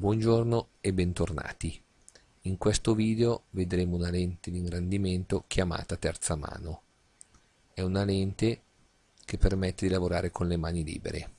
Buongiorno e bentornati. In questo video vedremo una lente di ingrandimento chiamata terza mano. È una lente che permette di lavorare con le mani libere.